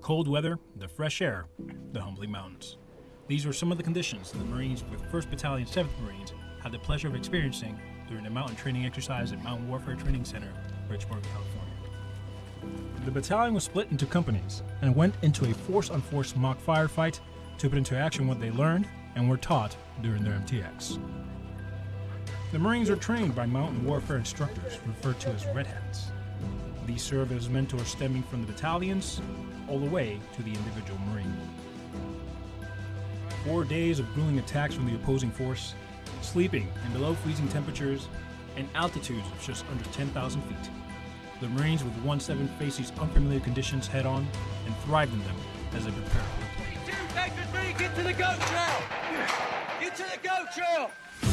cold weather, the fresh air, the humbling mountains. These were some of the conditions the Marines with 1st Battalion 7th Marines had the pleasure of experiencing during the mountain training exercise at Mountain Warfare Training Center, Bridgeport, California. The battalion was split into companies and went into a force on force mock firefight to put into action what they learned and were taught during their MTX. The Marines are trained by mountain warfare instructors referred to as Red Hats. These serve as mentors stemming from the battalions all the way to the individual Marine. Four days of grueling attacks from the opposing force, sleeping in below freezing temperatures, and altitudes of just under 10,000 feet. The Marines with 1-7 face these unfamiliar conditions head on and thrive in them as they prepare me, get to the goat trail! Get to the goat trail!